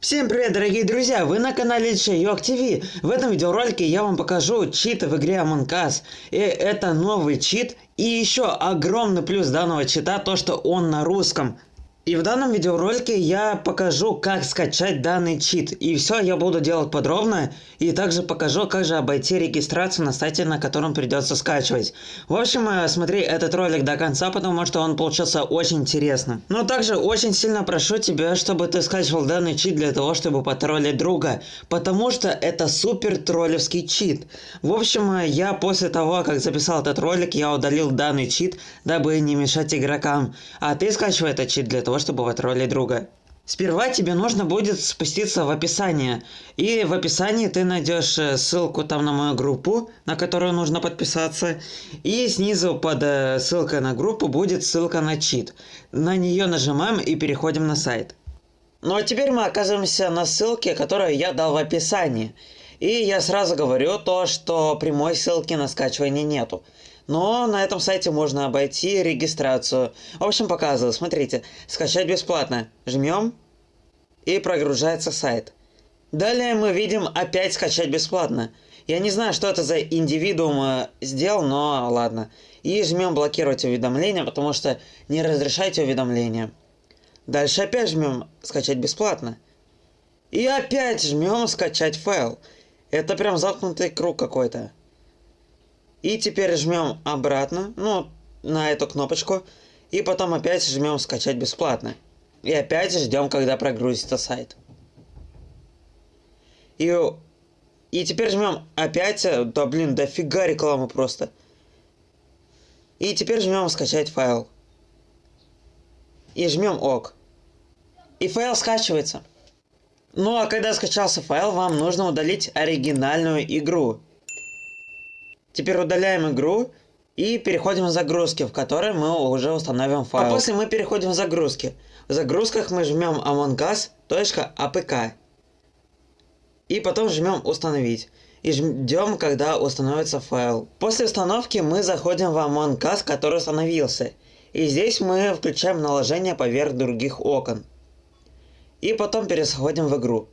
Всем привет, дорогие друзья! Вы на канале Чайок ТВ. В этом видеоролике я вам покажу читы в игре Among Us. И это новый чит. И еще огромный плюс данного чита, то что он на русском. И в данном видеоролике я покажу, как скачать данный чит. И все я буду делать подробно. И также покажу, как же обойти регистрацию на сайте, на котором придется скачивать. В общем, э, смотри этот ролик до конца, потому что он получился очень интересным. Но также очень сильно прошу тебя, чтобы ты скачивал данный чит для того, чтобы потроллить друга. Потому что это супер троллевский чит. В общем, э, я после того, как записал этот ролик, я удалил данный чит, дабы не мешать игрокам. А ты скачивай этот чит для того, чтобы потроллить друга. Сперва тебе нужно будет спуститься в описание. И в описании ты найдешь э, ссылку там на мою группу, на которую нужно подписаться. И снизу под э, ссылкой на группу будет ссылка на чит. На нее нажимаем и переходим на сайт. Ну а теперь мы оказываемся на ссылке, которую я дал в описании. И я сразу говорю то, что прямой ссылки на скачивание нету. Но на этом сайте можно обойти регистрацию. В общем, показываю. Смотрите, скачать бесплатно. Жмем и прогружается сайт. Далее мы видим опять скачать бесплатно. Я не знаю, что это за индивидуум э, сделал, но ладно. И жмем блокировать уведомления, потому что не разрешайте уведомления. Дальше опять жмем скачать бесплатно. И опять жмем скачать файл. Это прям замкнутый круг какой-то. И теперь жмем обратно, ну, на эту кнопочку. И потом опять жмем скачать бесплатно. И опять ждем, когда прогрузится сайт. И, и теперь жмем опять, да блин, дофига рекламы просто. И теперь жмем скачать файл. И жмем ок. И файл скачивается. Ну а когда скачался файл, вам нужно удалить оригинальную игру. Теперь удаляем игру и переходим в загрузки, в которой мы уже установим файл. А после мы переходим в загрузки. В загрузках мы жмем amongus.apk. И потом жмем установить. И ждем, когда установится файл. После установки мы заходим в Among Us, который установился. И здесь мы включаем наложение поверх других окон. И потом переходим в игру.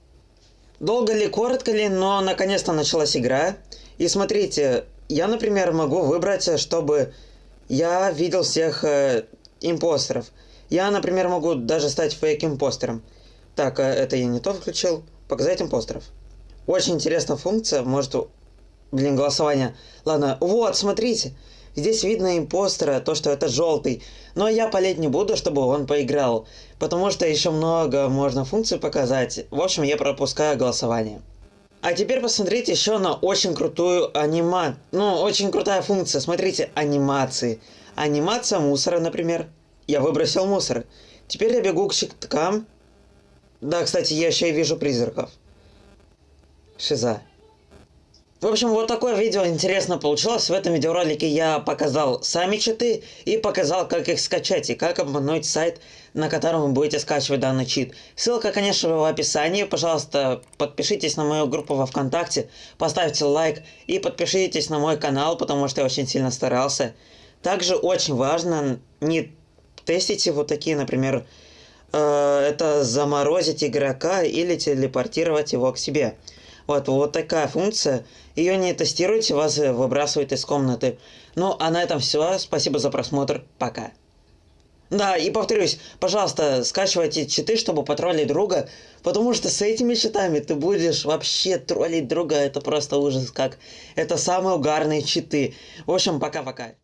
Долго ли, коротко ли, но наконец-то началась игра. И смотрите, я, например, могу выбрать, чтобы я видел всех э, импостеров. Я, например, могу даже стать фейк-импостером. Так, э, это я не то включил. Показать импостеров. Очень интересная функция, может... Блин, голосование. Ладно, вот, смотрите. Здесь видно импостера, то, что это желтый. Но я полить не буду, чтобы он поиграл. Потому что еще много можно функций показать. В общем, я пропускаю голосование. А теперь посмотрите еще на очень крутую анима... Ну, очень крутая функция. Смотрите, анимации. Анимация мусора, например. Я выбросил мусор. Теперь я бегу к щиткам. Да, кстати, я еще и вижу призраков. Шиза. В общем, вот такое видео интересно получилось. В этом видеоролике я показал сами читы и показал, как их скачать и как обмануть сайт, на котором вы будете скачивать данный чит. Ссылка, конечно, в описании. Пожалуйста, подпишитесь на мою группу во Вконтакте, поставьте лайк и подпишитесь на мой канал, потому что я очень сильно старался. Также очень важно не тестить вот такие, например, э, это заморозить игрока или телепортировать его к себе. Вот, вот такая функция. Ее не тестируйте, вас выбрасывают из комнаты. Ну, а на этом все. Спасибо за просмотр. Пока. Да, и повторюсь, пожалуйста, скачивайте читы, чтобы потроллить друга, потому что с этими читами ты будешь вообще троллить друга, это просто ужас как. Это самые угарные читы. В общем, пока-пока.